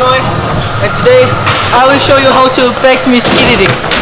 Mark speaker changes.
Speaker 1: And today I will show you how to backsmith editing.